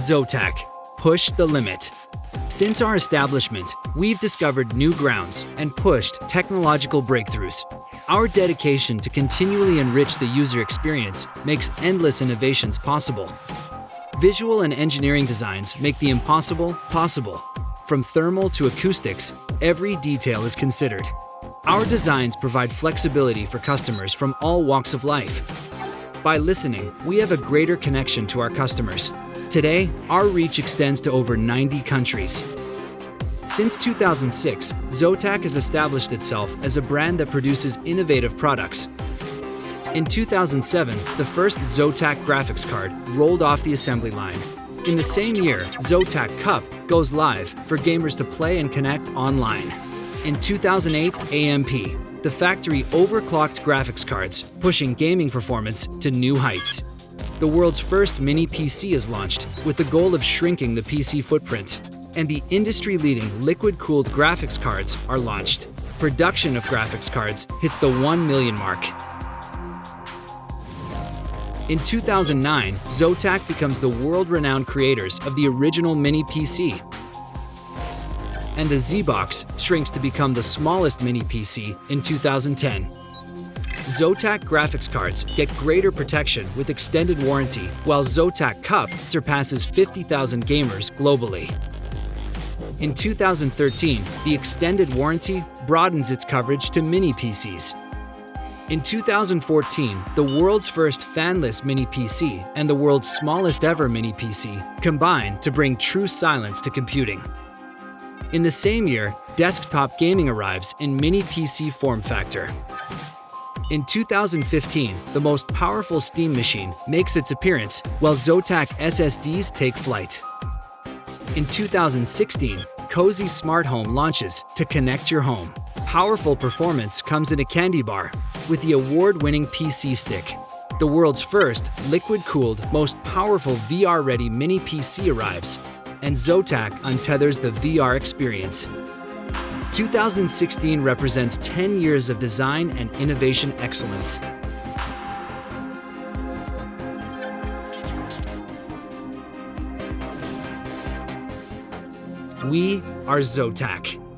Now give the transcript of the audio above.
Zotac. Push the limit. Since our establishment, we've discovered new grounds and pushed technological breakthroughs. Our dedication to continually enrich the user experience makes endless innovations possible. Visual and engineering designs make the impossible possible. From thermal to acoustics, every detail is considered. Our designs provide flexibility for customers from all walks of life. By listening, we have a greater connection to our customers. Today, our reach extends to over 90 countries. Since 2006, Zotac has established itself as a brand that produces innovative products. In 2007, the first Zotac graphics card rolled off the assembly line. In the same year, Zotac Cup goes live for gamers to play and connect online. In 2008, AMP, the factory overclocked graphics cards, pushing gaming performance to new heights. The world's first mini PC is launched with the goal of shrinking the PC footprint and the industry-leading liquid-cooled graphics cards are launched. Production of graphics cards hits the 1 million mark. In 2009, Zotac becomes the world-renowned creators of the original mini PC. And the ZBOX shrinks to become the smallest mini PC in 2010. Zotac graphics cards get greater protection with extended warranty, while Zotac Cup surpasses 50,000 gamers globally. In 2013, the extended warranty broadens its coverage to mini PCs. In 2014, the world's first fanless mini PC and the world's smallest ever mini PC combined to bring true silence to computing. In the same year, desktop gaming arrives in mini PC form factor. In 2015, the most powerful Steam machine makes its appearance, while Zotac SSDs take flight. In 2016, Cozy Smart Home launches to connect your home. Powerful performance comes in a candy bar with the award-winning PC Stick. The world's first liquid-cooled, most powerful VR-ready mini PC arrives, and Zotac untethers the VR experience. 2016 represents 10 years of design and innovation excellence. We are Zotac.